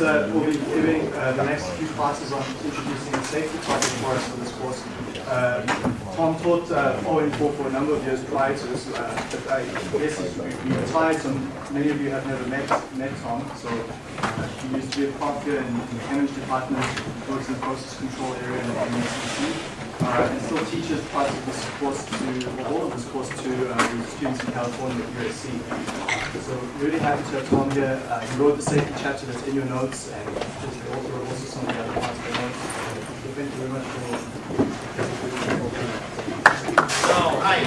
uh, we'll be giving uh, the next few classes on introducing the safety target for us for this course. Uh, Tom taught uh, ON4 for a number of years prior to this, uh, but I guess we retired, so many of you have never met, met Tom. So uh, he used to be a prof here in the chemistry department, works in the process control area in the MSCC uh, and still teaches parts of this course to, or all of this course to uh, students in California at USC. So really happy to have Tom here. Uh, he wrote the safety chapter that's in your notes, and he's the author of also some of the other parts of the notes. So thank you very much for. So, hi.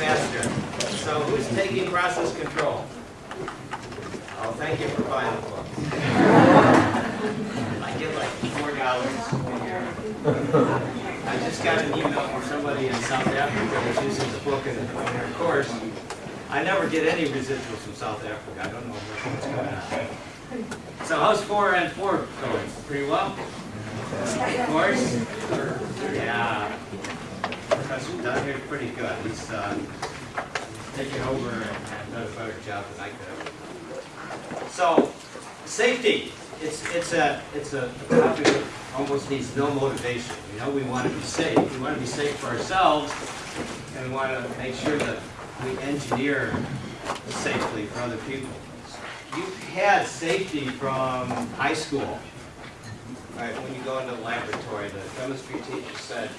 Master. So, who's taking process control? Oh, thank you for buying the book. I get like dollars a year. I just got an email from somebody in South Africa that's using the book in their course. I never get any residuals from South Africa. I don't know what's going on. So how's four and four going? Pretty well? Of course? Yeah. Professor Dunn here is pretty good. He's uh, taken over and done a better job than I could have. So, safety. It's, it's, a, it's a topic that almost needs no motivation. You know, we want to be safe. We want to be safe for ourselves, and we want to make sure that we engineer safely for other people. You've had safety from high school. Right, when you go into the laboratory, the chemistry teacher said,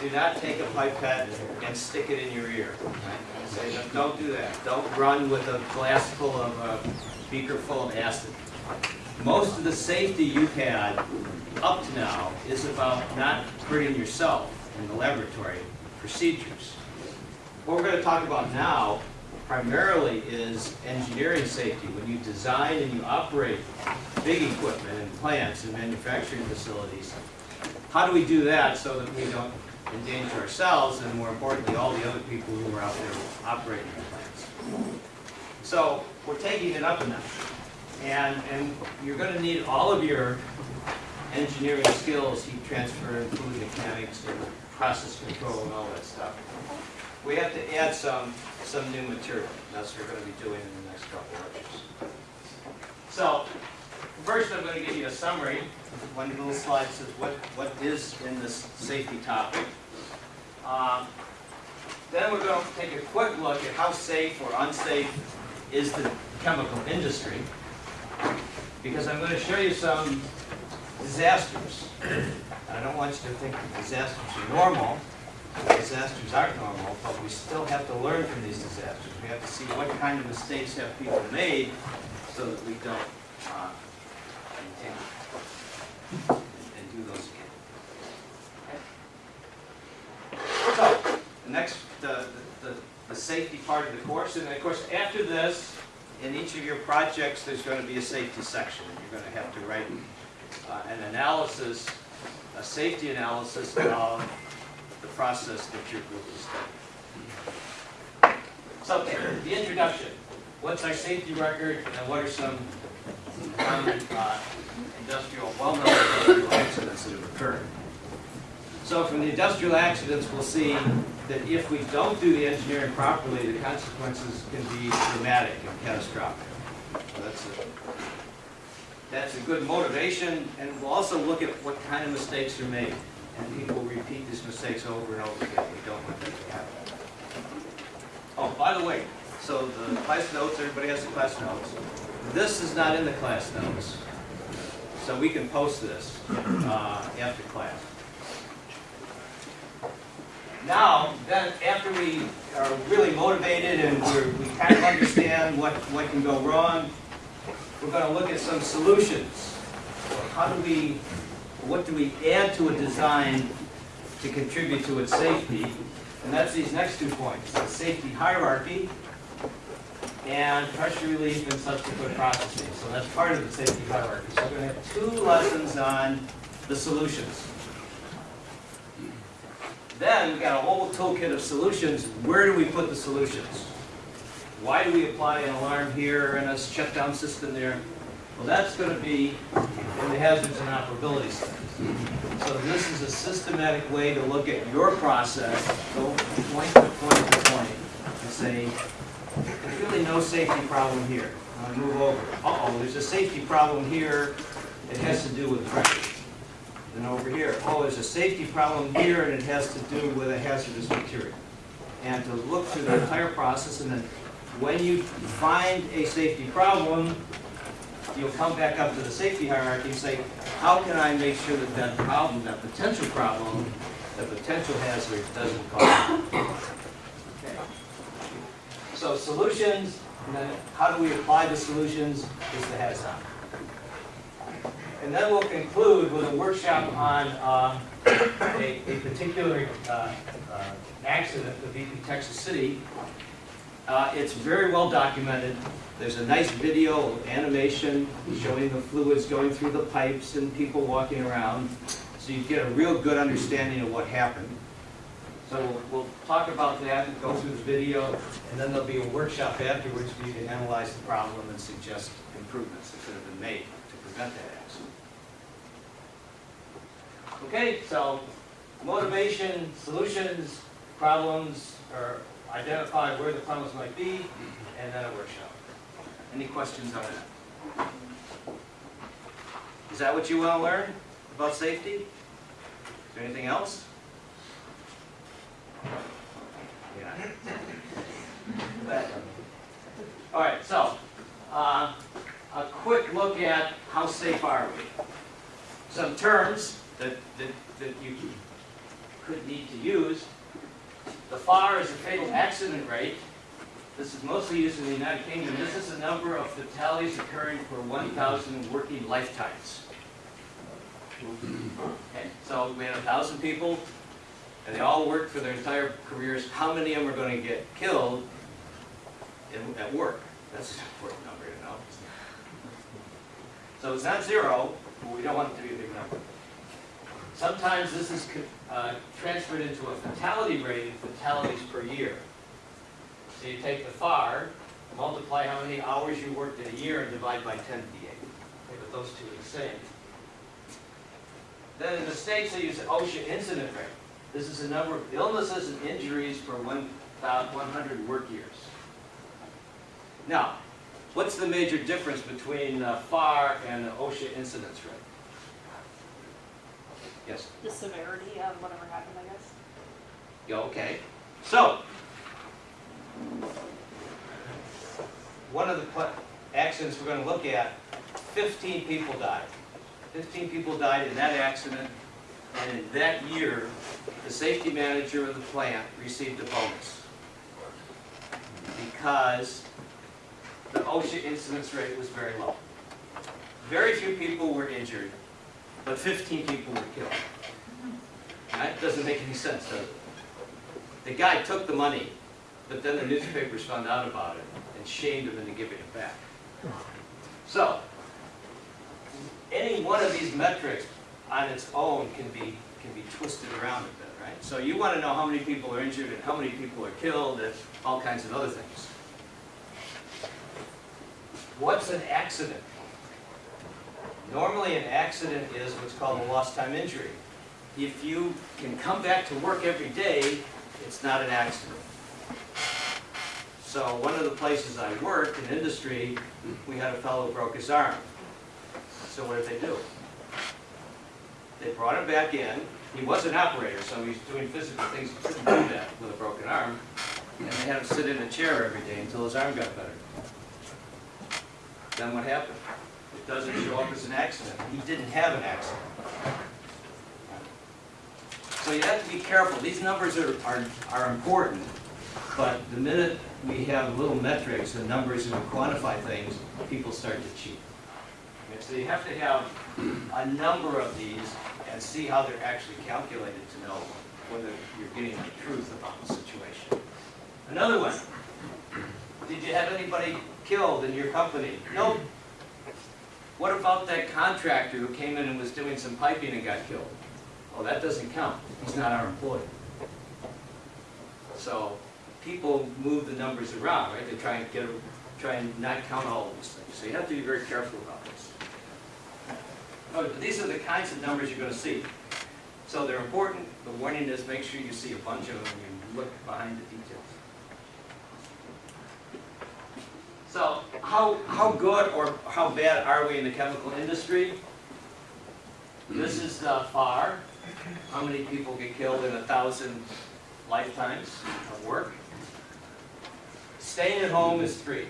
do not take a pipette and stick it in your ear. Right? Say, don't do that. Don't run with a glass full of, a beaker full of acid. Most of the safety you've had up to now is about not hurting yourself in the laboratory procedures. What we're going to talk about now primarily is engineering safety. When you design and you operate big equipment and plants and manufacturing facilities, how do we do that so that we don't endanger ourselves and more importantly all the other people who are out there operating the plants? So we're taking it up a notch. And, and you're going to need all of your engineering skills, heat transfer, fluid mechanics, and process control and all that stuff. We have to add some, some new material. That's what we're going to be doing in the next couple of lectures. So, first I'm going to give you a summary. One little slide says what, what is in this safety topic. Um, then we're going to take a quick look at how safe or unsafe is the chemical industry. Because I'm going to show you some disasters. I don't want you to think that disasters are normal. Disasters aren't normal, but we still have to learn from these disasters. We have to see what kind of mistakes have people made so that we don't uh, continue and do those again. So, the next, the, the, the safety part of the course, and of course after this, in each of your projects, there's going to be a safety section. You're going to have to write uh, an analysis, a safety analysis of the process that your group is studying. So, the introduction. What's our safety record and what are some common uh, industrial, well-known accidents that have occurred? So from the industrial accidents, we'll see that if we don't do the engineering properly, the consequences can be dramatic and catastrophic. So that's a, that's a good motivation, and we'll also look at what kind of mistakes are made. And people repeat these mistakes over and over again. We don't want that to happen. Oh, by the way, so the class notes, everybody has the class notes. This is not in the class notes. So we can post this uh, after class. Now, then, after we are really motivated and we kind of understand what, what can go wrong, we're going to look at some solutions. How do we, what do we add to a design to contribute to its safety? And that's these next two points, the safety hierarchy and pressure relief and subsequent processing. So that's part of the safety hierarchy. So we're going to have two lessons on the solutions. Then we've got a whole toolkit of solutions. Where do we put the solutions? Why do we apply an alarm here and a shutdown system there? Well, that's going to be in the hazards and operability studies. So this is a systematic way to look at your process, go point to point to point, and say, there's really no safety problem here. I'm move over. Uh-oh, there's a safety problem here. It has to do with pressure. Then over here, oh, there's a safety problem here and it has to do with a hazardous material. And to look through the entire process and then when you find a safety problem, you'll come back up to the safety hierarchy and say, how can I make sure that that problem, that potential problem, that potential hazard doesn't cause? Okay. So solutions, and then how do we apply the solutions is the on. And then we'll conclude with a workshop on um, a, a particular uh, uh, accident of BP Texas City. Uh, It's very well documented. There's a nice video animation showing the fluids going through the pipes and people walking around. So you get a real good understanding of what happened. So we'll, we'll talk about that and go through the video, and then there'll be a workshop afterwards for you to analyze the problem and suggest improvements that could have been made to prevent that. Okay, so motivation, solutions, problems, or identify where the problems might be, and then a workshop. Any questions on that? Is that what you want to learn about safety? Is there anything else? Yeah. All right, so, uh, a quick look at how safe are we? Some terms that, that, that you could need to use. The FAR is the fatal accident rate. This is mostly used in the United Kingdom. This is the number of fatalities occurring per 1,000 working lifetimes. Okay, so we had a thousand people, and they all worked for their entire careers. How many of them are going to get killed in, at work? That's an important number to know. So it's not zero, but we don't want it to be a big number. Sometimes this is uh, transferred into a fatality rate of fatalities per year. So you take the FAR, multiply how many hours you worked in a year, and divide by 10 to the 8. Okay, but those two are the same. Then in the States, they use the OSHA incident rate. This is the number of illnesses and injuries per 100 work years. Now, what's the major difference between uh, FAR and the OSHA incidence rate? Yes? the severity of whatever happened, I guess. Yeah, okay. So, one of the pla- accidents we're going to look at, 15 people died. 15 people died in that accident, and in that year, the safety manager of the plant received a bonus. Because the OSHA incidence rate was very low. Very few people were injured, but 15 people were killed. That doesn't make any sense, does it? The guy took the money, but then the newspapers found out about it and shamed him into giving it back. So, any one of these metrics on its own can be, can be twisted around a bit, right? So you want to know how many people are injured and how many people are killed and all kinds of other things. What's an accident? Normally, an accident is what's called a lost time injury. If you can come back to work every day, it's not an accident. So one of the places I worked in industry, we had a fellow who broke his arm. So what did they do? They brought him back in. He was an operator, so he's doing physical things he couldn't do that with a broken arm. And they had him sit in a chair every day until his arm got better. Then what happened? Doesn't show up as an accident. He didn't have an accident. So you have to be careful. These numbers are, are, are important, but the minute we have little metrics and numbers and quantify things, people start to cheat. Okay, So you have to have a number of these and see how they're actually calculated to know whether you're getting the truth about the situation. Another one. Did you have anybody killed in your company? Nope. What about that contractor who came in and was doing some piping and got killed? Well, that doesn't count. He's not our employee. So people move the numbers around, right? They try and get, try and not count all of these things. So you have to be very careful about this. Oh, these are the kinds of numbers you're going to see. So they're important. The warning is make sure you see a bunch of them and you look behind the details. How, how good or how bad are we in the chemical industry? This is uh, FAR, how many people get killed in a thousand lifetimes of work. Staying at home is three.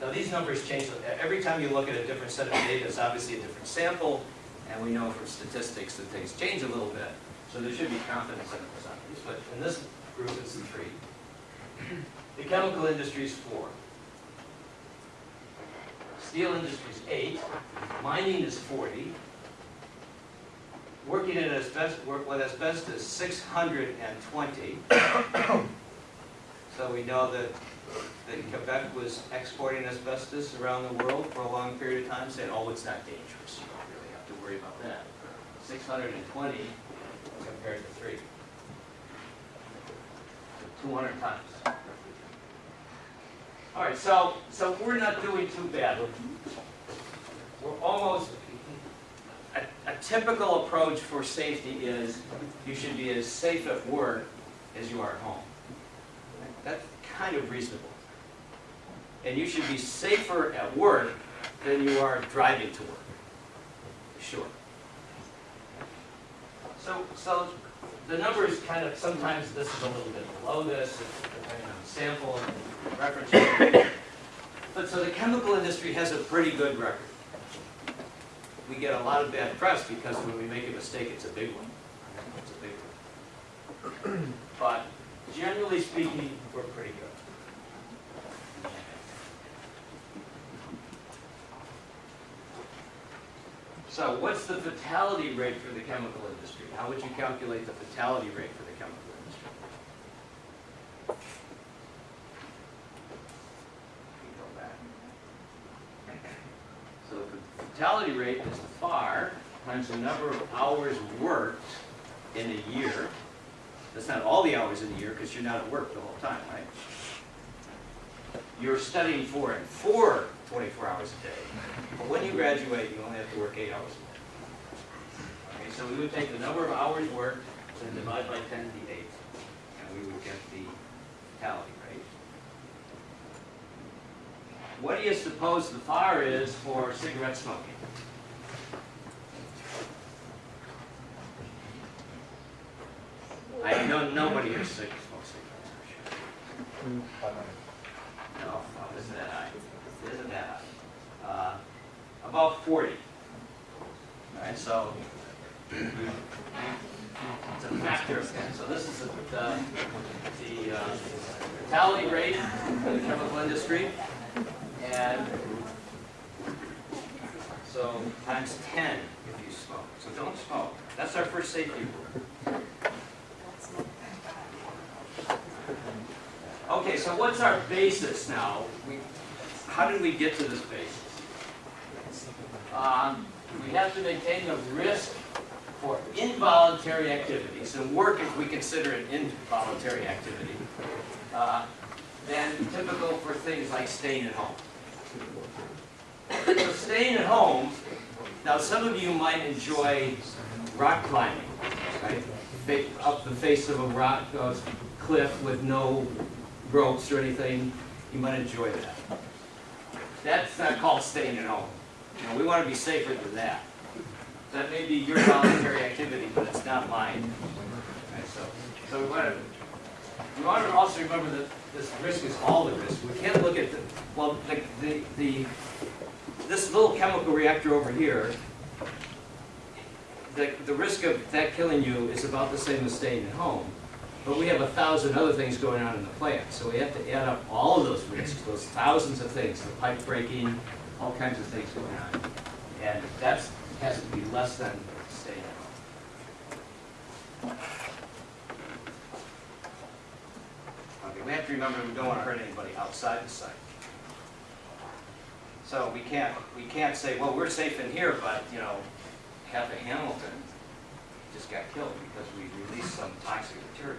Now, these numbers change, every time you look at a different set of data, it's obviously a different sample, and we know from statistics that things change a little bit, so there should be confidence in the percentages, but in this group, it's three. The chemical industry is four. Steel industry is eight, mining is forty. Working in asbestos, work with asbestos, six hundred and twenty. So we know that, that Quebec was exporting asbestos around the world for a long period of time, saying, oh, it's not dangerous, you don't really have to worry about that. Six hundred and twenty compared to three. Two hundred times. All right, so, so we're not doing too bad. We're almost, a, a typical approach for safety is you should be as safe at work as you are at home. That's kind of reasonable. And you should be safer at work than you are driving to work. Sure. So, so the numbers kind of, sometimes this is a little bit below this, depending on the sample and reference. But so the chemical industry has a pretty good record. We get a lot of bad press because when we make a mistake, it's a big one. It's a big one. But generally speaking, we're pretty good. So what's the fatality rate for the chemical industry? How would you calculate the fatality rate for the chemical industry? Go back. So the fatality rate is the FAR times the number of hours worked in a year. That's not all the hours in a year, because you're not at work the whole time, right? You're studying for it for 24 hours a day. But when you graduate, you only have to work eight hours a day. Okay, so we would take the number of hours worked and divide by 10 to the eighth, and we would get the fatality rate. What do you suppose the FAR is for cigarette smoking? I know nobody here smokes cigarettes, mm I'm sure. No, no, isn't that high? Isn't that high? Uh, About 40. All right, so it's a factor of 10. So this is the, the the, uh, fatality rate for the chemical industry. And so times 10 if you smoke. So don't smoke. That's our first safety rule. Okay, so what's our basis now? We, how did we get to this basis? Um, we have to maintain the risk for involuntary activities, and work if we consider it involuntary activity, uh, than typical for things like staying at home. So staying at home, now some of you might enjoy rock climbing, right? Up the face of a rock uh, cliff with no ropes or anything, you might enjoy that. That's not called staying at home. Know, we want to be safer than that. That may be your voluntary activity, but it's not mine. Okay, so, so we want to, we want to also remember that this risk is all the risk. We can't look at the, well, the, the, the this little chemical reactor over here, the, the risk of that killing you is about the same as staying at home. But we have a thousand other things going on in the plant, so we have to add up all of those risks, those thousands of things, the pipe breaking, all kinds of things going on. And that has to be less than staying at home. Okay, we have to remember we don't want to hurt anybody outside the site. So we can't, we can't say, well, we're safe in here, but, you know, Kathy Hamilton just got killed because we released some toxic material.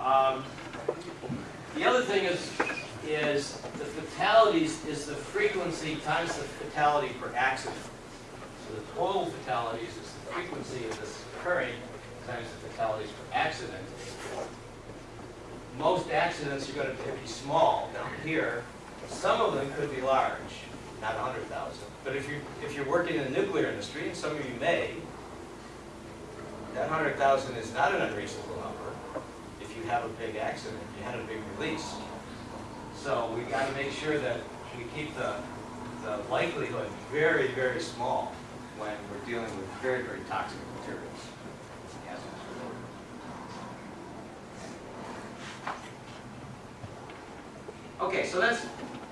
Um, The other thing is, is the fatalities is the frequency times the fatality per accident. So the total fatalities is the frequency of this occurring times the fatalities per accident. most accidents are gonna be small down here. Some of them could be large, not hundred thousand. But if you're, if you're working in the nuclear industry, and some of you may, that hundred thousand is not an unreasonable number if you have a big accident, you had a big release. So we gotta make sure that we keep the, the likelihood very, very small when we're dealing with very, very toxic materials. Okay, so that's,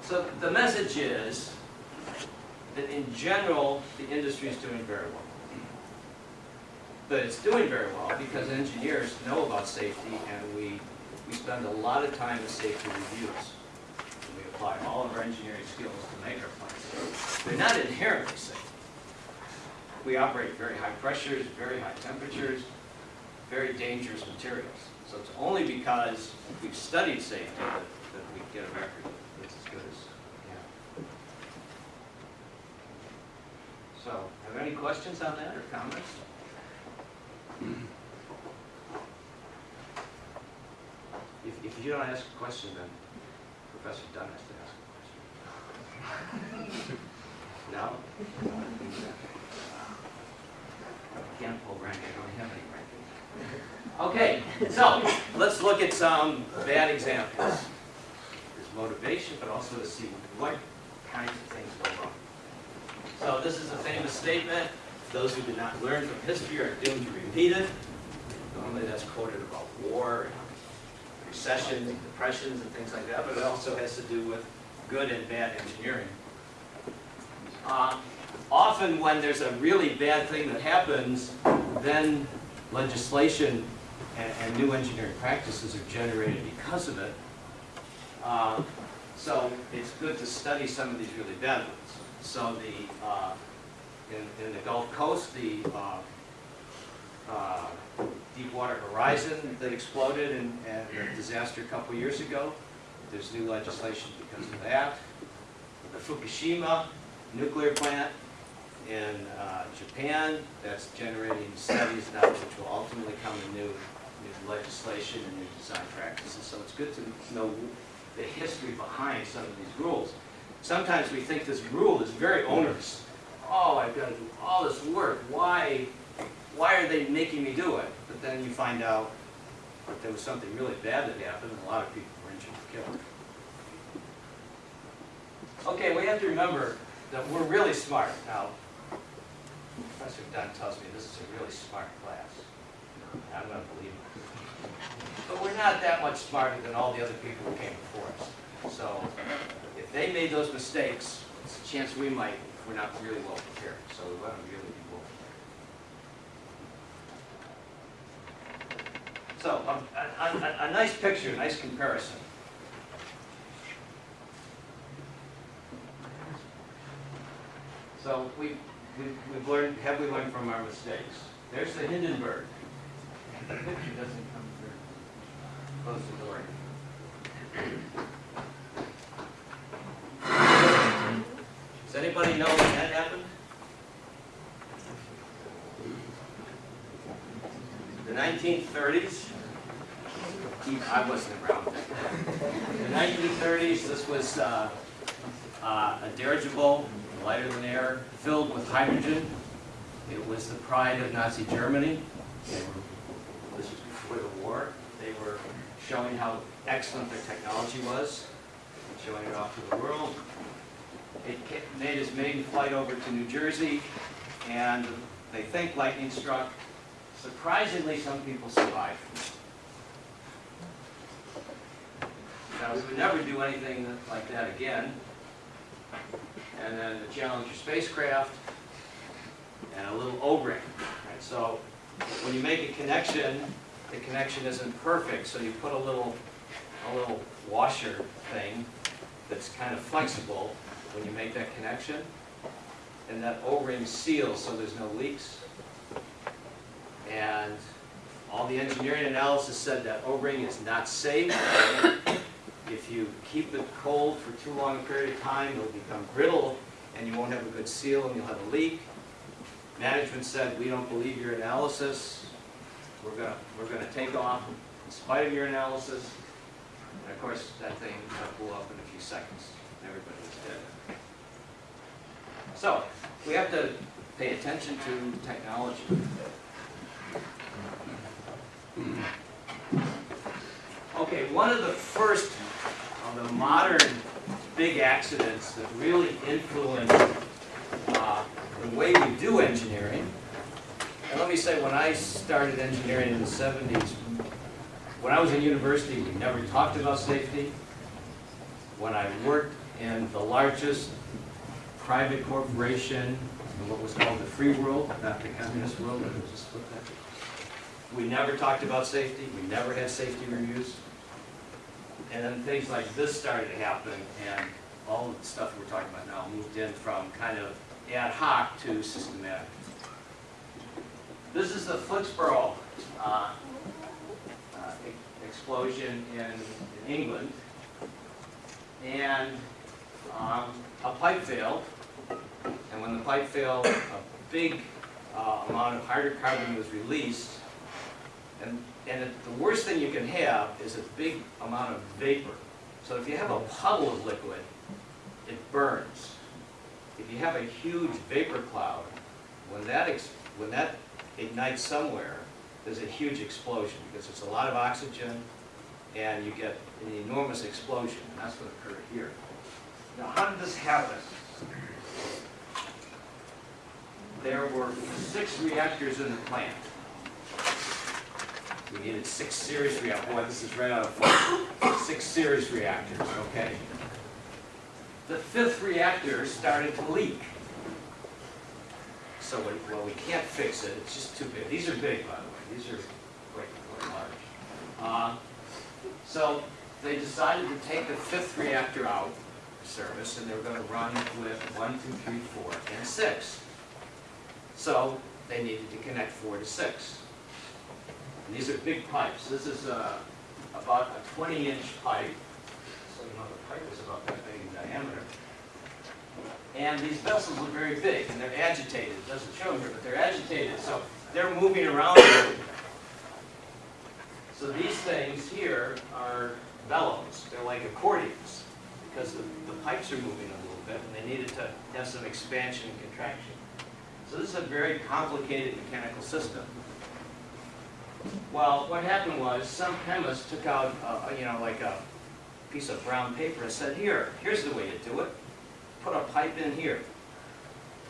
so the message is that in general, the industry is doing very well. But it's doing very well because engineers know about safety and we, we spend a lot of time in safety reviews. Apply all of our engineering skills to make our plants. They're not inherently safe. We operate at very high pressures, very high temperatures, very dangerous materials. So it's only because we've studied safety that, that we get a record that's as good as. So, are there any questions on that or comments? If, if you don't ask a question, then Professor Dunn has to ask a question. No? I can't pull rank, I don't have any ranking. Okay, so, let's look at some bad examples. There's motivation, but also to see what kinds of things go wrong. So this is a famous statement. Those who did not learn from history are doomed to repeat it. Normally that's quoted about war, recessions, depressions, and things like that, but it also has to do with good and bad engineering. Uh, Often when there's a really bad thing that happens, then legislation and, and new engineering practices are generated because of it. Uh, So it's good to study some of these really bad ones. So the, uh, in, in the Gulf Coast, the uh, uh, Deepwater Horizon that exploded and, the disaster a couple years ago, there's new legislation because of that. The Fukushima nuclear plant in uh, Japan, that's generating studies now which will ultimately come to new, new legislation and new design practices. So it's good to know the history behind some of these rules. Sometimes we think this rule is very onerous. Oh, I've got to do all this work. Why, why are they making me do it? But then you find out that there was something really bad that happened and a lot of people were injured or killed. Okay, we have to remember that we're really smart. Now, Professor Dunn tells me this is a really smart class. I'm going to believe it. But we're not that much smarter than all the other people who came before us. So if they made those mistakes, it's a chance we might if we're not really well prepared. So we want to really So um, a, a, a, a nice picture, a nice comparison. So we, we've, we've learned, have we learned from our mistakes? There's the Hindenburg. The picture doesn't come through. Close the door. Does anybody know when that happened? The 1930s? I wasn't around. In the 1930s, this was uh, uh, a dirigible, lighter than air, filled with hydrogen. It was the pride of Nazi Germany. They were, this was before the war. They were showing how excellent their technology was, showing it off to the world. It made its maiden flight over to New Jersey, and they think lightning struck. Surprisingly, some people survived. We would never do anything like that again. And then the Challenger spacecraft, and a little O-ring. Right? So when you make a connection, the connection isn't perfect, so you put a little, a little washer thing that's kind of flexible when you make that connection. And that O-ring seals so there's no leaks. And all the engineering analysis said that O-ring is not safe. If you keep it cold for too long a period of time, it'll become brittle and you won't have a good seal and you'll have a leak. Management said, we don't believe your analysis. We're gonna, we're gonna take off in spite of your analysis. And of course, that thing blew up in a few seconds. Everybody was dead. So, we have to pay attention to technology. Okay, one of the first the modern big accidents that really influenced uh, the way we do engineering. And let me say, when I started engineering in the 70s, when I was in university, we never talked about safety. When I worked in the largest private corporation in what was called the free world, not the communist world. We never talked about safety, we never had safety reviews. And then things like this started to happen, and all of the stuff we're talking about now moved in from kind of ad hoc to systematic. This is the Flixborough uh, uh, explosion in in England. And um, a pipe failed, and when the pipe failed, a big uh, amount of hydrocarbon was released. And, and the worst thing you can have is a big amount of vapor. So if you have a puddle of liquid, it burns. If you have a huge vapor cloud, when that, when that ignites somewhere, there's a huge explosion because it's a lot of oxygen and you get an enormous explosion, and that's what occurred here. Now, how did this happen? There were six reactors in the plant. We needed six series reactors. Boy, this is right out of focus. Six series reactors, okay? The fifth reactor started to leak. So, we- well, we can't fix it, it's just too big. These are big, by the way, these are quite, quite large. Uh, So, they decided to take the fifth reactor out of service, and they were gonna run with one, two, three, four, and six. So, they needed to connect four to six. And these are big pipes. This is uh, about a twenty-inch pipe. So, you know, the pipe is about that big in diameter. And these vessels are very big, and they're agitated. It doesn't show here, but they're agitated, so they're moving around. So these things here are bellows. They're like accordions, because the, the pipes are moving a little bit, and they needed to have some expansion and contraction. So this is a very complicated mechanical system. Well, what happened was, some chemist took out, uh, you know, like a piece of brown paper and said, here, here's the way to do it put a pipe in here.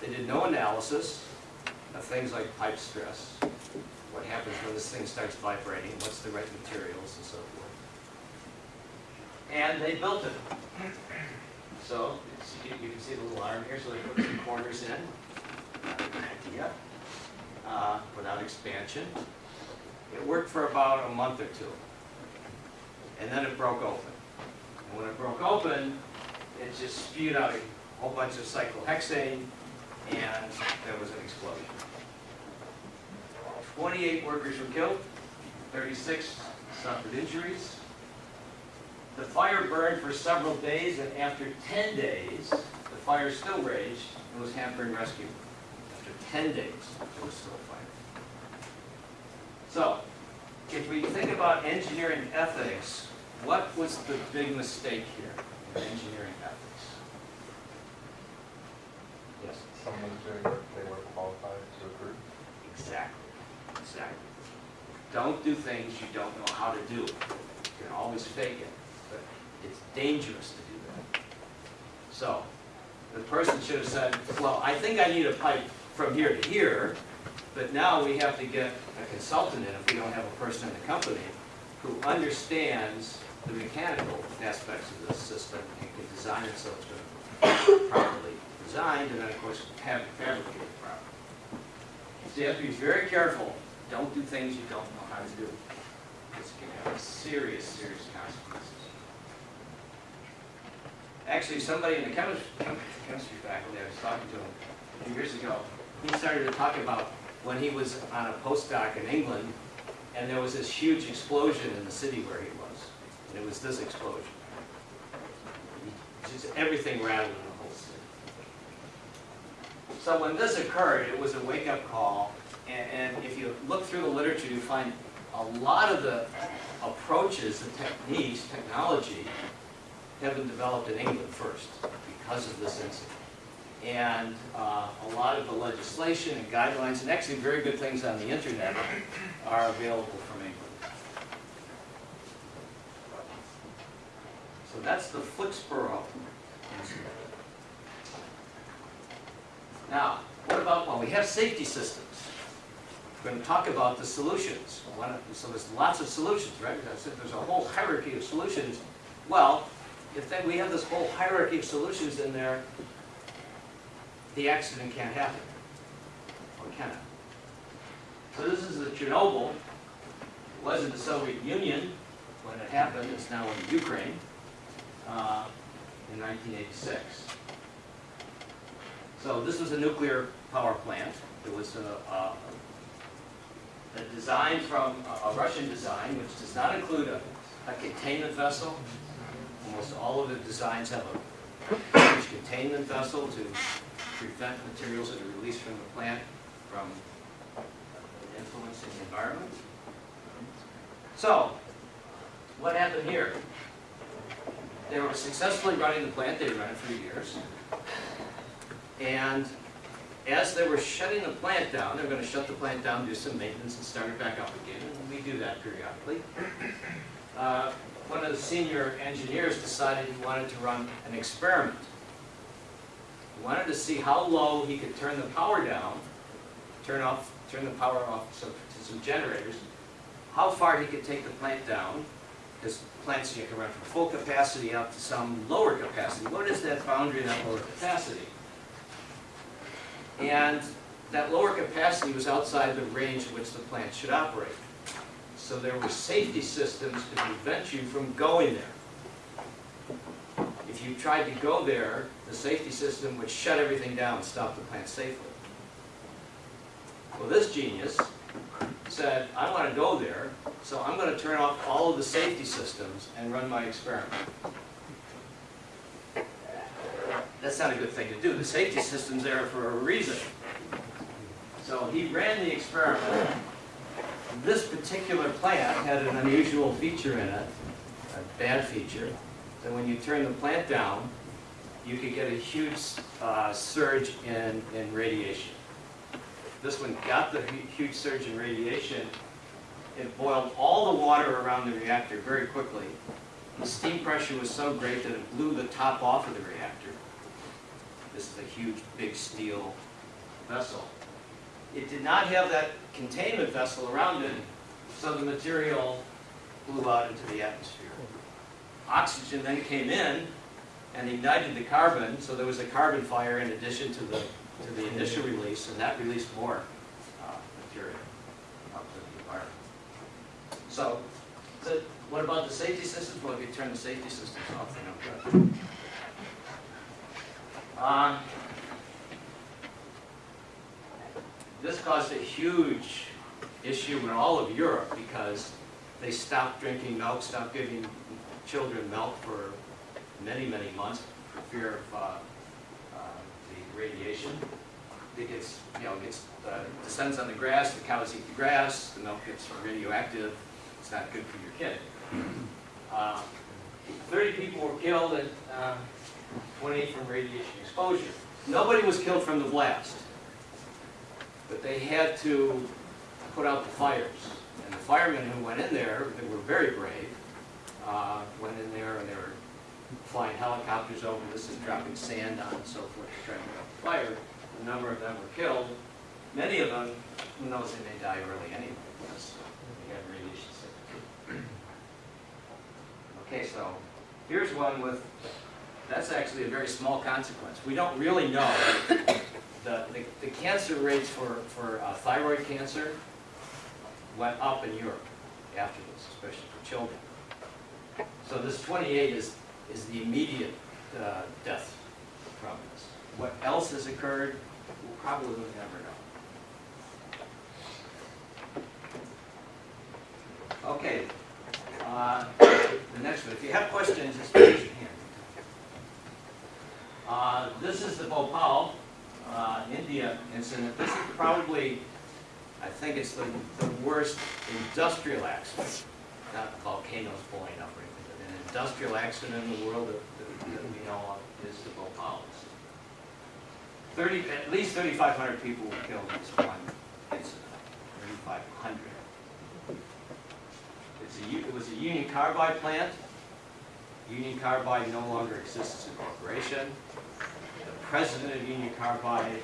They did no analysis of things like pipe stress, what happens when this thing starts vibrating, what's the right materials and so forth. And they built it. So, you can see the little arm here, so they put some corners in. Idea. Uh, Without expansion. It worked for about a month or two. And then it broke open. And when it broke open, it just spewed out a whole bunch of cyclohexane, and there was an explosion. Twenty-eight workers were killed, thirty-six suffered injuries. The fire burned for several days, and after ten days, the fire still raged and was hampering rescue. After ten days, there was still a fire. So, if we think about engineering ethics, what was the big mistake here in engineering ethics? Yes, Someone doing work they weren't qualified to approve. exactly, exactly. Don't do things you don't know how to do. You can always fake it, but it's dangerous to do that. So, the person should have said, well, I think I need a pipe from here to here, but now we have to get a consultant in if we don't have a person in the company who understands the mechanical aspects of this system and can design it so it's going to be properly designed, and then, of course, have it fabricated properly. So you have to be very careful, don't do things you don't know how to do. This can have serious, serious consequences. Actually, somebody in the chemistry, chemistry faculty, I was talking to him a few years ago, he started to talk about when he was on a postdoc in England, and there was this huge explosion in the city where he was, and it was this explosion. Just everything rattled in the whole city. So when this occurred, it was a wake-up call, and, and if you look through the literature, you find a lot of the approaches, the techniques, technology, have been developed in England first because of this incident. And uh, a lot of the legislation and guidelines, and actually very good things on the internet, are available from England. So that's the Flixborough incident. Now, what about, well, we have safety systems. We're going to talk about the solutions. So there's lots of solutions, right? There's a whole hierarchy of solutions. Well, if then we have this whole hierarchy of solutions in there, the accident can't happen. Or can it? So this is the Chernobyl. It was in the Soviet Union when it happened. It's now in Ukraine uh, in 1986. So this was a nuclear power plant. It was a, a, a design from, a- a Russian design, which does not include a, a containment vessel. Almost all of the designs have a containment vessel to prevent materials that are released from the plant from influencing the environment. So, what happened here? They were successfully running the plant, they ran it for years. And as they were shutting the plant down, they were gonna shut the plant down, do some maintenance and start it back up again, and we do that periodically. Uh, One of the senior engineers decided he wanted to run an experiment. Wanted to see how low he could turn the power down, turn off, turn the power off some- to some generators, how far he could take the plant down, because plants you can run from full capacity up to some lower capacity. What is that boundary, that lower capacity? And that lower capacity was outside the range in which the plant should operate. So there were safety systems to prevent you from going there. If you tried to go there, the safety system would shut everything down and stop the plant safely. Well, this genius said, I want to go there, so I'm going to turn off all of the safety systems and run my experiment. That's not a good thing to do. The safety system's there for a reason. So he ran the experiment. This particular plant had an unusual feature in it, a bad feature, that when you turn the plant down, you could get a huge uh, surge in, in radiation. This one got the huge surge in radiation. It boiled all the water around the reactor very quickly. The steam pressure was so great that it blew the top off of the reactor. This is a huge, big steel vessel. It did not have that containment vessel around it, so the material blew out into the atmosphere. Oxygen then came in and ignited the carbon, so there was a carbon fire in addition to the, to the initial release, and that released more uh, material out to the environment. So, what about the safety systems? Well, if you turn the safety systems off, they're no good. Uh, This caused a huge issue in all of Europe because they stopped drinking milk, stopped giving children milk for many, many months for fear of uh, uh, the radiation. It gets, you know, gets, uh, descends on the grass, the cows eat the grass, the milk gets radioactive, it's not good for your kid. Uh, Thirty people were killed and uh, twenty from radiation exposure. Nobody was killed from the blast, but they had to put out the fires. And the firemen who went in there, they were very brave, uh, went in there and they were flying helicopters over, this is dropping sand on and so forth to try to put out the fire. A number of them were killed. Many of them, who knows, they may die early anyway because they had radiation sickness. Okay, so here's one with, that's actually a very small consequence. We don't really know. The, the, the cancer rates for, for uh, thyroid cancer went up in Europe after this, especially for children. So this 28 is, is the immediate uh, death from this. What else has occurred, we'll probably never know. Okay, uh, the next one, if you have questions, just raise your hand. Uh, This is the Bhopal, uh, India incident. This is probably, I think it's the, the worst industrial accident not volcanoes blowing up an industrial accident in the world that, that we know of is the Bhopals. Thirty, at least thirty-five hundred people were killed in this one incident, thirty-five hundred. It's a, U- it was a Union Carbide plant. Union Carbide no longer exists as a corporation. The president of Union Carbide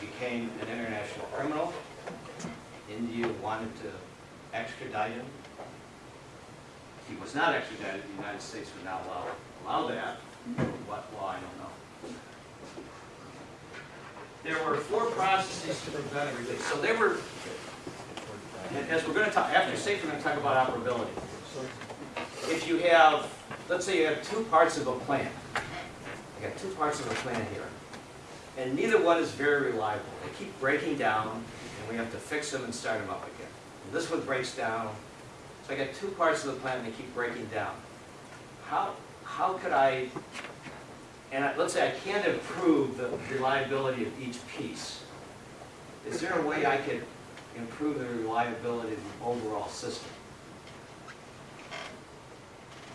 became an international criminal. India wanted to extradite him. He was not extradited, the United States would not allow, allow that. What law, I don't know. There were four processes to prevent a release. So they were, as we're gonna talk, after safety, we're gonna talk about operability. If you have, let's say you have two parts of a plant. You got two parts of a plant here. And neither one is very reliable. They keep breaking down, and we have to fix them and start them up again. And This one breaks down, so I got two parts of the plan that keep breaking down. How, how could I, and I- let's say I can't improve the reliability of each piece. Is there a way I could improve the reliability of the overall system?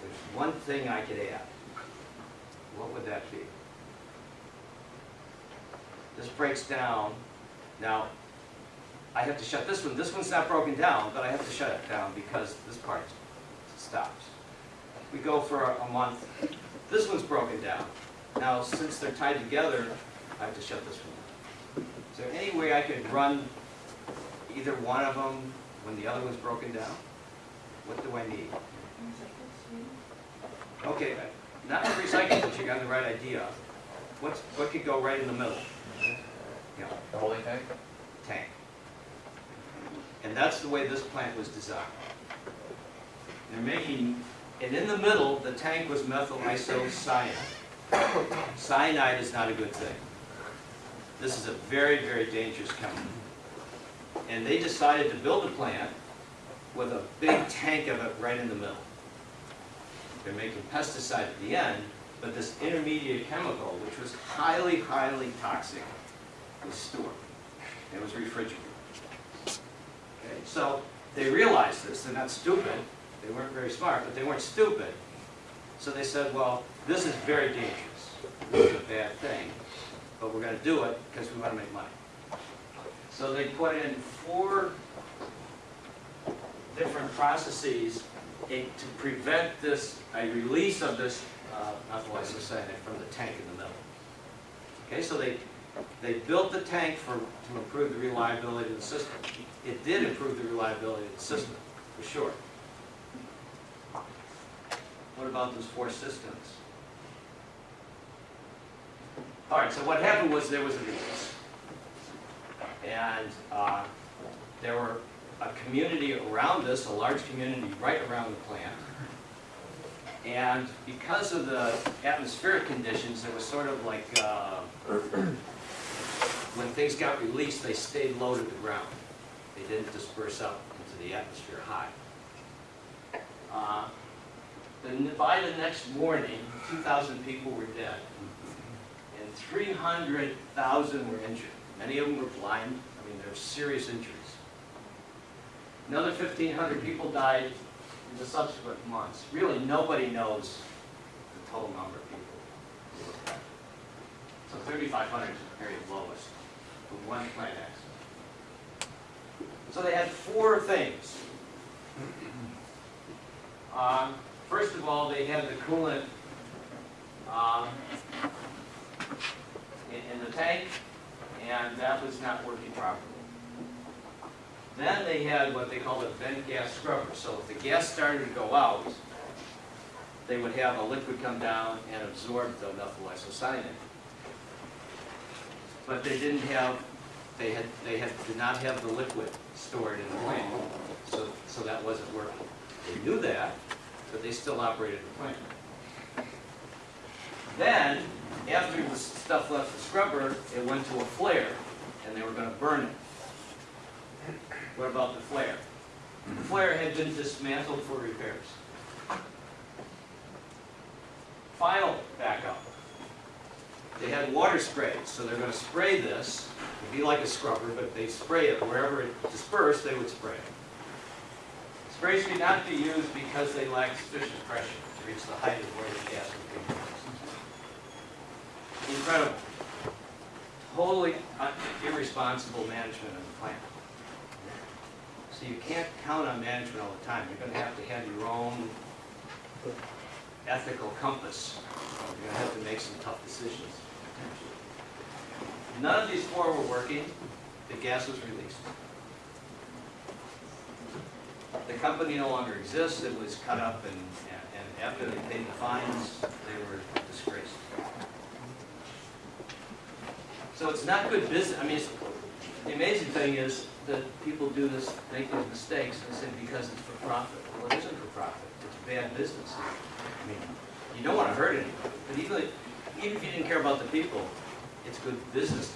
There's one thing I could add. What would that be? This breaks down. Now, I have to shut this one. This one's not broken down, but I have to shut it down because this part stops. We go for a a month. This one's broken down. Now, since they're tied together, I have to shut this one down. Is there any way I could run either one of them when the other one's broken down? What do I need? Okay, not recycling, but you got the right idea. What's, what could go right in the middle? Yeah, The holding tank? tank. And that's the way this plant was designed. They're making, and in the middle, the tank was methyl isocyanide. Cyanide is not a good thing. This is a very, very dangerous chemical. And they decided to build a plant with a big tank of it right in the middle. They're making pesticide at the end, but this intermediate chemical, which was highly, highly toxic, was stored. It was refrigerated. So they realized this, they're not stupid, they weren't very smart, but they weren't stupid. So they said, well, this is very dangerous, this is a bad thing, but we're gonna do it because we wanna make money. So they put in four different processes to prevent this, a release of this uh, isocyanate from the tank in the middle. Okay, so they, they built the tank for, to improve the reliability of the system. It did improve the reliability of the system, for sure. What about those four systems? All right, so what happened was there was a release. And uh, there were a community around this, a large community right around the plant. And because of the atmospheric conditions, it was sort of like, uh, when things got released, they stayed low to the ground. They didn't disperse up into the atmosphere high. Uh, by the next morning, 2,000 people were dead, and 300,000 were injured. Many of them were blind, I mean, there were serious injuries. Another 1,500 people died in the subsequent months. Really, nobody knows the total number of people. So 3,500 is the very lowest for one accident. So they had four things. Um, First of all, they had the coolant um, in in the tank, and that was not working properly. Then they had what they called a vent gas scrubber. So if the gas started to go out, they would have a liquid come down and absorb the methyl isocyanate. But they didn't have, they had, they had, did not have the liquid stored in the plant, so, so that wasn't working. They knew that, but they still operated the plant. Then, after the stuff left the scrubber, it went to a flare, and they were gonna burn it. What about the flare? The flare had been dismantled for repairs. Final backup. They had water sprays, so they're gonna spray this, it'd be like a scrubber, but they spray it wherever it dispersed, they would spray it. Sprays could not be used because they lacked sufficient pressure to reach the height of where the gas would be. Incredible. Totally irresponsible management of the plant. So you can't count on management all the time. You're gonna have to have your own ethical compass. You're gonna have to make some tough decisions. None of these four were working. The gas was released. The company no longer exists, it was cut up and, and after they paid the fines, they were disgraced. So it's not good business, I mean, the amazing thing is that people do this, make these mistakes and say because it's for profit. Well, it isn't for profit, it's bad business. I mean, you don't wanna hurt anybody, but even, even if you didn't care about the people, it's good business.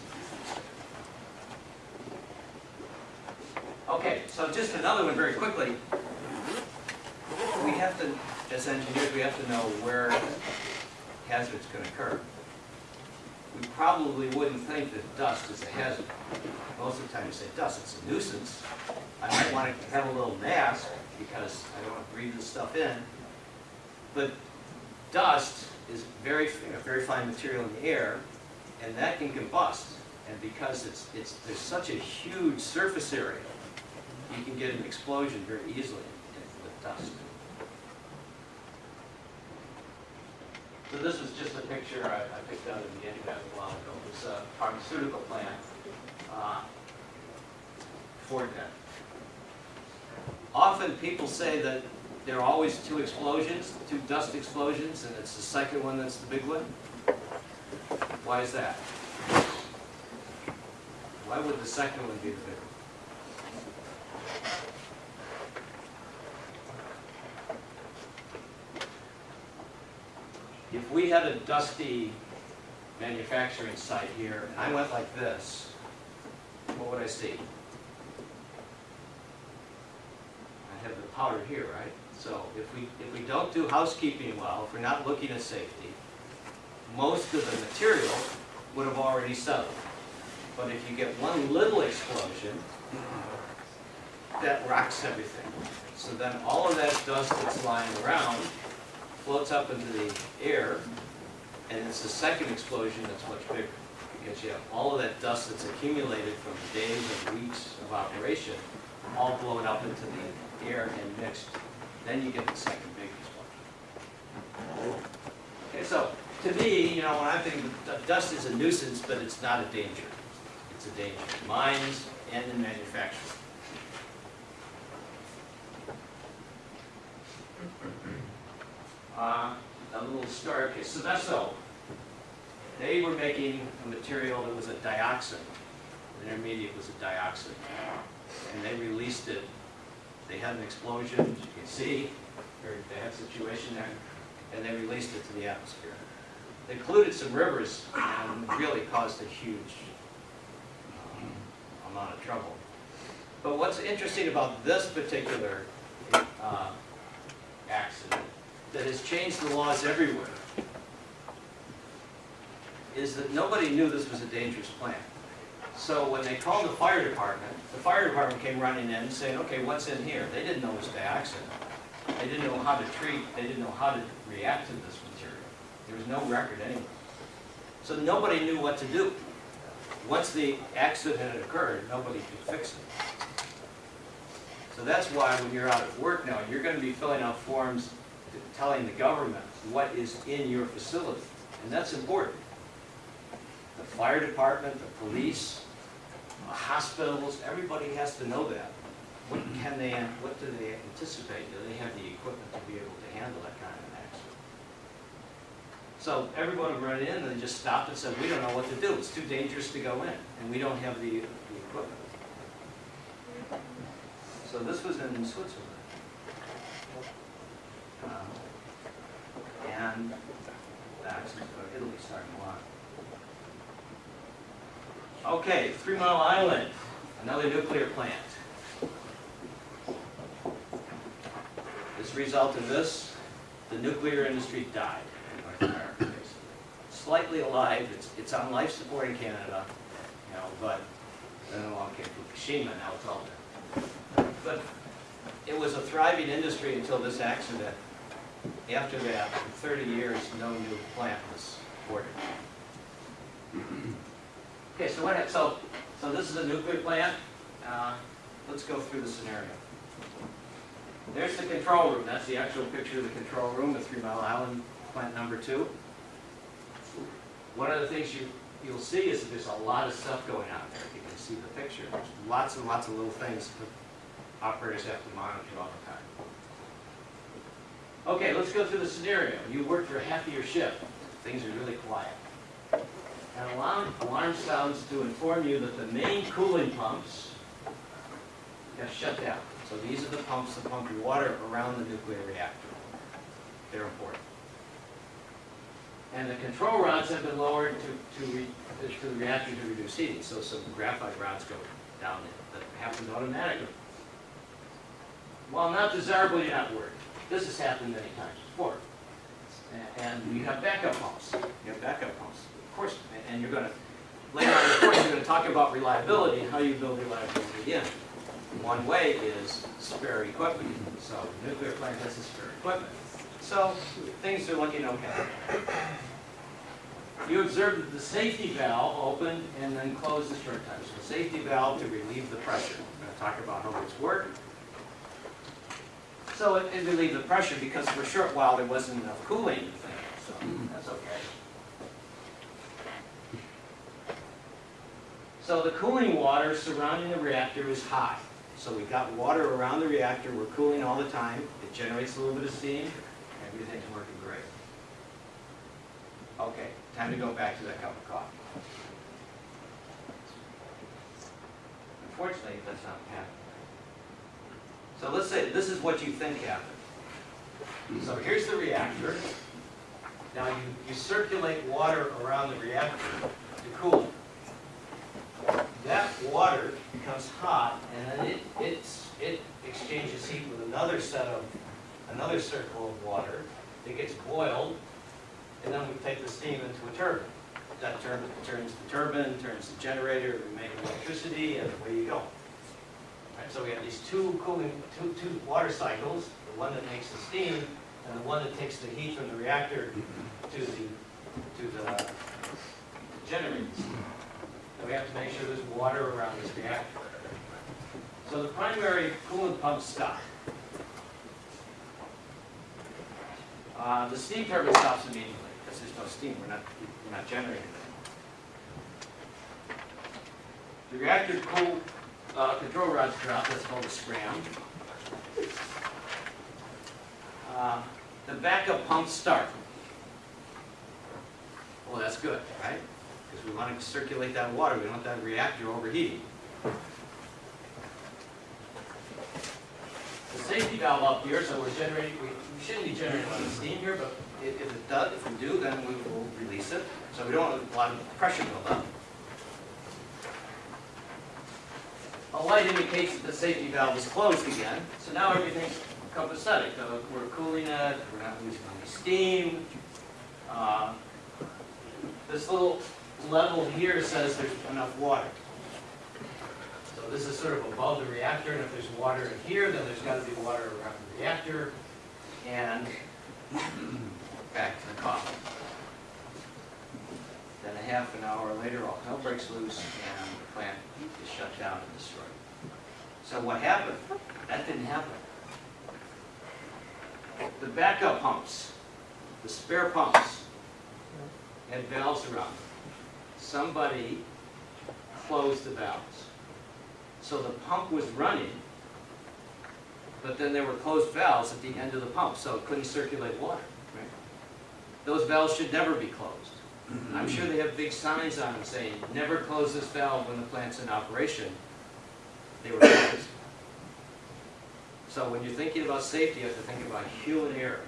Okay, so just another one very quickly. We have to, as engineers, we have to know where hazards can occur. We probably wouldn't think that dust is a hazard. Most of the time you say dust, it's a nuisance. I might want to have a little mask because I don't want to breathe this stuff in. But dust is very, very fine material in the air, and that can combust. And because it's, it's, there's such a huge surface area, you can get an explosion very easily with dust. So this is just a picture I, I picked out in the internet a while ago. It's a pharmaceutical plant, uh, gun. Often people say that there are always two explosions, two dust explosions, and it's the second one that's the big one. Why is that? Why would the second one be the big one? If we had a dusty manufacturing site here, and I went like this, what would I see? I have the powder here, right? So if we, if we don't do housekeeping well, if we're not looking at safety, most of the material would have already settled. But if you get one little explosion, that rocks everything. So then all of that dust that's lying around floats up into the air, and it's the second explosion that's much bigger. Because you have all of that dust that's accumulated from days and weeks of operation, all blown up into the air and mixed. Then you get the second biggest one. Okay, so, to me, you know, when I'm thinking, dust is a nuisance, but it's not a danger. It's a danger in mines and in manufacturing. Uh, a little story, okay, Seveso, they were making a material that was a dioxin. The intermediate was a dioxin. And they released it, they had an explosion, as you can see, very bad situation there, and they released it to the atmosphere. They polluted some rivers and really caused a huge um, amount of trouble. But what's interesting about this particular uh, accident that has changed the laws everywhere is that nobody knew this was a dangerous plant. So when they called the fire department, the fire department came running in saying, okay, what's in here? They didn't know it was dioxin. They didn't know how to treat, they didn't know how to react to this material. There was no record anywhere. So nobody knew what to do. Once the accident had occurred, nobody could fix it. So that's why when you're out at work now, you're gonna be filling out forms telling the government what is in your facility. And that's important. The fire department, the police, uh, hospitals, everybody has to know that. What can they, what do they anticipate? Do they have the equipment to be able to handle that kind of an accident? So everybody run in and just stopped and said, we don't know what to do. It's too dangerous to go in, and we don't have the, the equipment. So this was in Switzerland. Um, And that's Italy lot. Okay, Three Mile Island, another nuclear plant. As a result of this, the nuclear industry died in North America. Slightly alive, it's, it's on life support in Canada, you know, but then along came Fukushima, now it's all dead. But it was a thriving industry until this accident. After that, for 30 years, no new plant was ordered. Okay, so so, so this is a nuclear plant. Uh, Let's go through the scenario. There's the control room. That's the actual picture of the control room, the Three Mile Island plant number two. One of the things you, you'll see is that there's a lot of stuff going on there. You can see the picture. There's lots and lots of little things that operators have to monitor all the time. Okay, let's go through the scenario. You work for half of your shift. Things are really quiet. An alarm, alarm sounds to inform you that the main cooling pumps have shut down. So these are the pumps that pump water around the nuclear reactor. They're important. And the control rods have been lowered to, to, re, to the reactor to reduce heating. So some graphite rods go down there. That happens automatically. While not desirable, you're not worried. This has happened many times before. And you have backup pumps. You have backup pumps, course. and- you're gonna, later on in the course, you're gonna talk about reliability, and how you build reliability in. One way is spare equipment. So nuclear plant has the spare equipment. So things are looking okay. You observe that the safety valve opened and then closed the short time. So the safety valve to relieve the pressure. I'm gonna talk about how this worked. So it, it relieved the pressure because for a short while there wasn't enough cooling so that's okay. So the cooling water surrounding the reactor is high. So we've got water around the reactor, we're cooling all the time, it generates a little bit of steam, everything's working great. Okay, time to go back to that cup of coffee. Unfortunately, that's not happening. So let's say, this is what you think happened. So here's the reactor. Now you, you circulate water around the reactor to cool it. That water becomes hot and then it, it's, it exchanges heat with another set of, another circle of water. It gets boiled and then we take the steam into a turbine. That turbine turns the turbine, turns the generator, we make electricity and away you go. Right, so we have these two cooling, two, two water cycles, the one that makes the steam and the one that takes the heat from the reactor to the, to the generators. And we have to make sure there's water around this reactor. So the primary coolant pump stop. Uh, the steam turbine stops immediately, because there's no steam, we're not, we're not generating it. The reactor cool, uh, control rods drop, that's called a scram. Uh, The backup pumps start. Well, that's good, right? We want to circulate that water, we don't want that reactor overheating. The safety valve up here, so we're generating, we we shouldn't be generating a lot of steam here, but if if it does, if we do, then we will release it. So we don't want a lot of pressure buildup. A light indicates that the safety valve is closed again, so now everything's copacetic. Uh, We're cooling it, we're not losing any steam. Uh, This little level here says there's enough water. So this is sort of above the reactor, and if there's water in here, then there's gotta be water around the reactor. And back to the coffee. Then a half an hour later, all hell breaks loose, and the plant is shut down and destroyed. So what happened? That didn't happen. The backup pumps, the spare pumps, had valves around them. Somebody closed the valves. So the pump was running, but then there were closed valves at the end of the pump, so it couldn't circulate water. right? Those valves should never be closed. I'm sure they have big signs on them saying, never close this valve when the plant's in operation. They were closed. So when you're thinking about safety, you have to think about human error.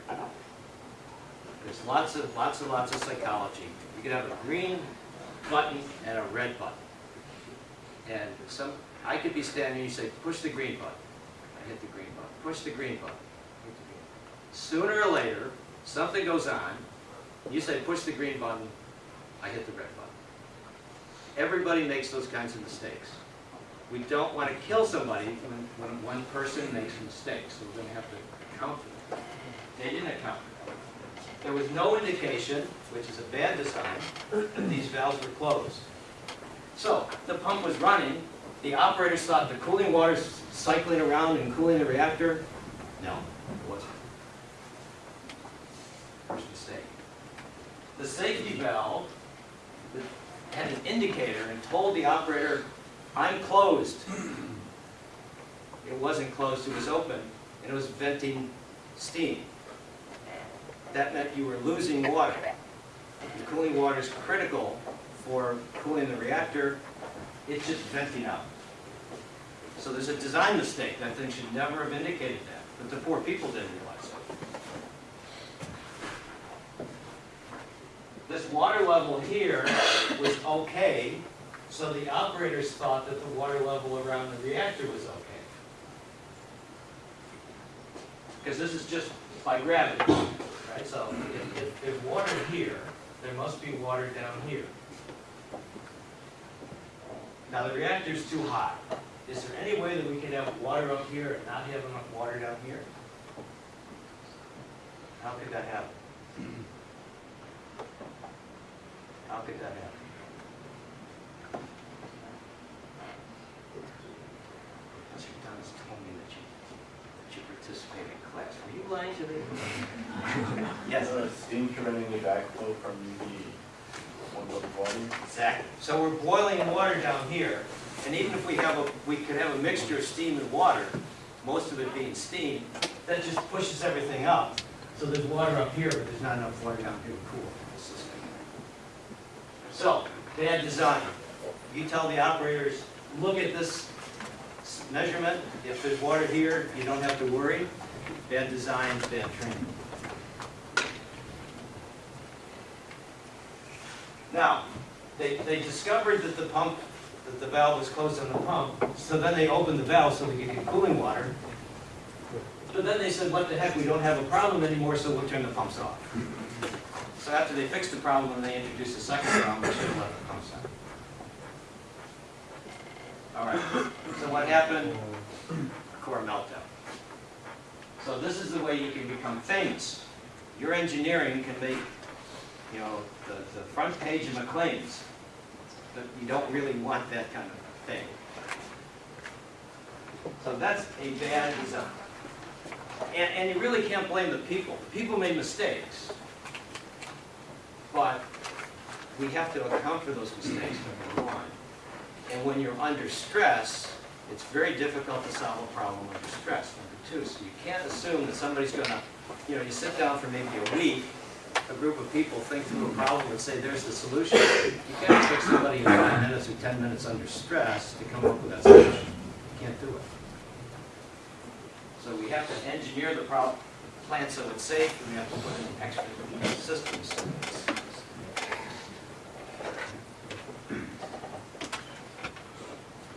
There's lots of, lots and lots of psychology. You could have a green button and a red button. And some, I could be standing, and you say, push the green button. I hit the green button. Push the green button. Sooner or later, something goes on, you say, push the green button, I hit the red button. Everybody makes those kinds of mistakes. We don't want to kill somebody when, when one person makes mistakes, so we're gonna have to account for that. They didn't account for. There was no indication, which is a bad design, that these valves were closed. So, the pump was running, the operators thought the cooling water's cycling around and cooling the reactor. No, it wasn't. First mistake. The safety valve had an indicator and told the operator, I'm closed. It wasn't closed, it was open, and it was venting steam. That meant you were losing water. The cooling water is critical for cooling the reactor, it's just venting out. So there's a design mistake, that thing should never have indicated that, but the poor people didn't realize it. This water level here was okay, so the operators thought that the water level around the reactor was okay. Because this is just by gravity, right? So if, if there's water here, there must be water down here. Now, the reactor's too hot. Is there any way that we could have water up here and not have enough water down here? How could that happen? How could that happen? Mr. Thomas told me that you, that you participated in class. Were you lying to me? Yes. Uh, Steam preventing the backflow from the one volume. Exactly. So we're boiling water down here, and even if we have a, we could have a mixture of steam and water, most of it being steam, that just pushes everything up. So there's water up here, but there's not enough water down here to cool the system. So, bad design. You tell the operators, look at this measurement, if there's water here, you don't have to worry. Bad design, bad training. Now, they, they discovered that the pump, that the valve was closed on the pump, so then they opened the valve so we could get cooling water. But then they said, what the heck, we don't have a problem anymore, so we'll turn the pumps off. So after they fixed the problem, they introduced a second problem, we should have left the pumps on. All right, so what happened? Core meltdown. So this is the way you can become famous. Your engineering can make you know, the, the front page of Maclean's, but you don't really want that kind of thing. So that's a bad design. And, and you really can't blame the people. The people made mistakes. But we have to account for those mistakes, number one. And when you're under stress, it's very difficult to solve a problem under stress, number two. So you can't assume that somebody's gonna, you know, you sit down for maybe a week, a group of people think through a problem and say, there's the solution. You can't expect somebody in five minutes or 10 minutes under stress to come up with that solution. You can't do it. So we have to engineer the problem, so it's safe, and we have to put in extra systems.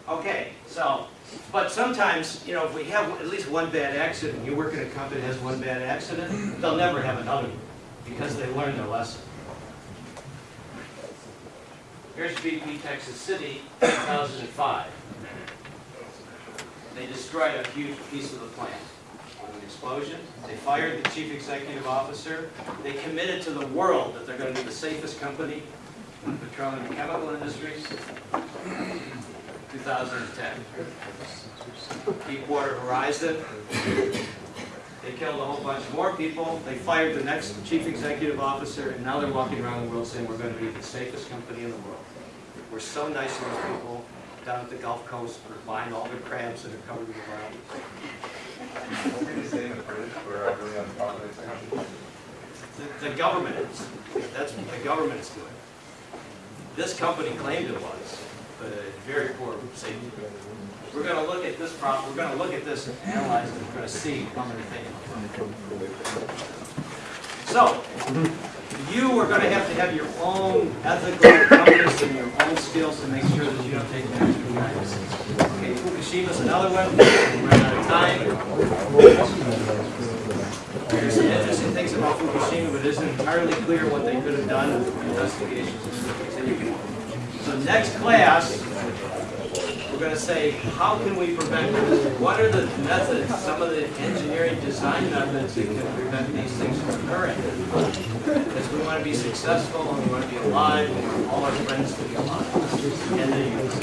Okay, so, but sometimes, you know, if we have at least one bad accident, you work in a company that has one bad accident, they'll never have another one because they learned their lesson. Here's BP Texas City, 2005. They destroyed a huge piece of the plant with an explosion. They fired the chief executive officer. They committed to the world that they're going to be the safest company in the petroleum and chemical industries. 2010. Deepwater Horizon, they killed a whole bunch more people. They fired the next chief executive officer, and now they're walking around the world saying, we're going to be the safest company in the world. We're so nice to those people down at the Gulf Coast. We're buying all the crabs that are covered brown. What the British the government is. That's what the government is doing. This company claimed it was, but a very poor safety. We're going to look at this problem, we're going to look at this and analyze it, we're going to see how many things. So, you are going to have to have your own ethical compass and your own skills to make sure that you don't take an extra lives. Okay, Fukushima's another one, we're out of time. There's some interesting things about Fukushima, but it isn't entirely clear what they could have done in investigations. So next class, we're gonna say, how can we prevent this? What are the methods, some of the engineering design methods that can prevent these things from occurring? Because we wanna be successful, and we wanna be alive, and we want all our friends to be alive.